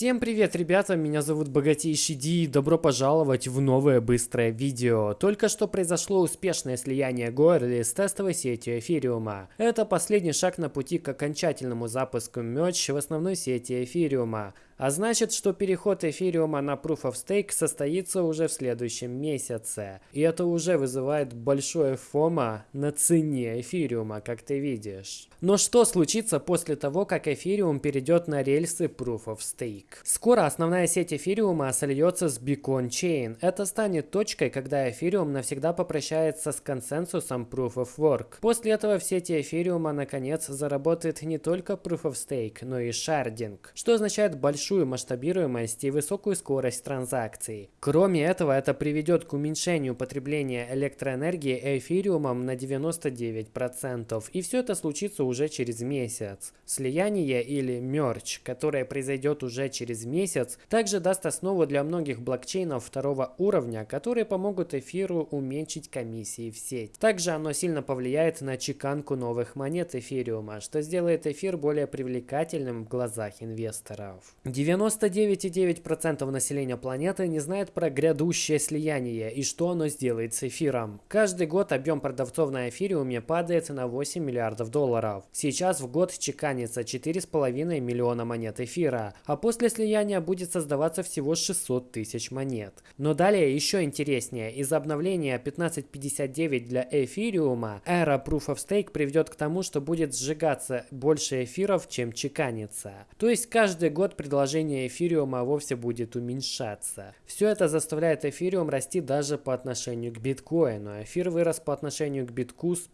Всем привет, ребята, меня зовут Богатейший Ди и добро пожаловать в новое быстрое видео. Только что произошло успешное слияние Гоэрли с тестовой сетью Эфириума. Это последний шаг на пути к окончательному запуску Merge в основной сети Эфириума. А значит, что переход эфириума на Proof of Stake состоится уже в следующем месяце. И это уже вызывает большое фома на цене эфириума, как ты видишь. Но что случится после того, как эфириум перейдет на рельсы Proof of Stake? Скоро основная сеть эфириума сольется с Beacon Chain. Это станет точкой, когда эфириум навсегда попрощается с консенсусом Proof of Work. После этого в сети эфириума наконец заработает не только Proof of Stake, но и шардинг, что означает большой большую масштабируемость и высокую скорость транзакций. Кроме этого, это приведет к уменьшению потребления электроэнергии эфириумом на 99%. И все это случится уже через месяц. Слияние или мерч, которое произойдет уже через месяц, также даст основу для многих блокчейнов второго уровня, которые помогут эфиру уменьшить комиссии в сеть. Также оно сильно повлияет на чеканку новых монет эфириума, что сделает эфир более привлекательным в глазах инвесторов. 99,9% населения планеты не знает про грядущее слияние и что оно сделает с эфиром. Каждый год объем продавцов на эфириуме падает на 8 миллиардов долларов. Сейчас в год чеканится 4,5 миллиона монет эфира, а после слияния будет создаваться всего 600 тысяч монет. Но далее еще интереснее, из-за обновления 1559 для эфириума, эра Proof of Stake приведет к тому, что будет сжигаться больше эфиров, чем чеканится. То есть каждый год предложение предложение эфириума вовсе будет уменьшаться. Все это заставляет эфириум расти даже по отношению к биткоину. Эфир вырос по отношению к битку с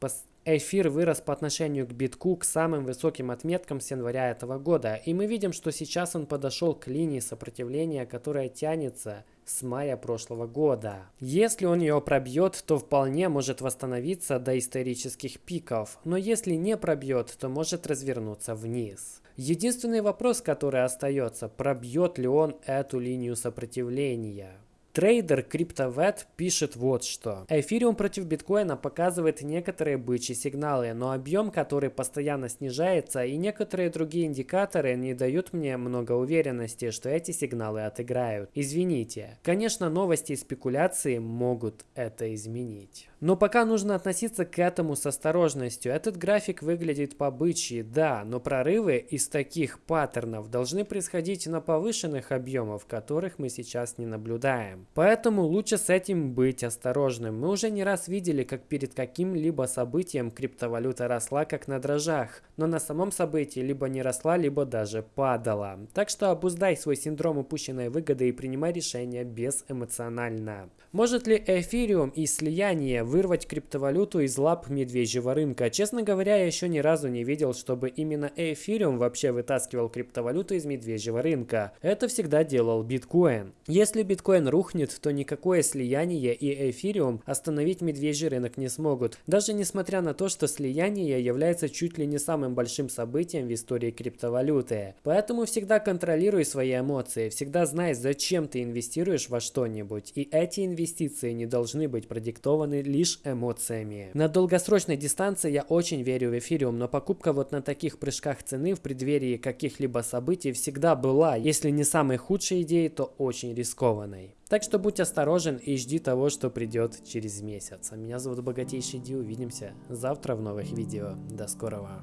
Эфир вырос по отношению к битку к самым высоким отметкам с января этого года, и мы видим, что сейчас он подошел к линии сопротивления, которая тянется с мая прошлого года. Если он ее пробьет, то вполне может восстановиться до исторических пиков, но если не пробьет, то может развернуться вниз. Единственный вопрос, который остается, пробьет ли он эту линию сопротивления. Трейдер CryptoVet пишет вот что. Эфириум против биткоина показывает некоторые бычьи сигналы, но объем, который постоянно снижается, и некоторые другие индикаторы не дают мне много уверенности, что эти сигналы отыграют. Извините. Конечно, новости и спекуляции могут это изменить. Но пока нужно относиться к этому с осторожностью. Этот график выглядит по-бычьи, да, но прорывы из таких паттернов должны происходить на повышенных объемах, которых мы сейчас не наблюдаем. Поэтому лучше с этим быть осторожным. Мы уже не раз видели, как перед каким-либо событием криптовалюта росла как на дрожжах, но на самом событии либо не росла, либо даже падала. Так что обуздай свой синдром упущенной выгоды и принимай решения безэмоционально. Может ли эфириум и слияние вырвать криптовалюту из лап медвежьего рынка. Честно говоря, я еще ни разу не видел, чтобы именно эфириум вообще вытаскивал криптовалюту из медвежьего рынка. Это всегда делал биткоин. Если биткоин рухнет, то никакое слияние и эфириум остановить медвежий рынок не смогут. Даже несмотря на то, что слияние является чуть ли не самым большим событием в истории криптовалюты. Поэтому всегда контролируй свои эмоции, всегда знай, зачем ты инвестируешь во что-нибудь. И эти инвестиции не должны быть продиктованы лишь эмоциями. На долгосрочной дистанции я очень верю в эфириум, но покупка вот на таких прыжках цены в преддверии каких-либо событий всегда была, если не самой худшей идеей, то очень рискованной. Так что будь осторожен и жди того, что придет через месяц. А меня зовут Богатейший Ди, увидимся завтра в новых видео. До скорого.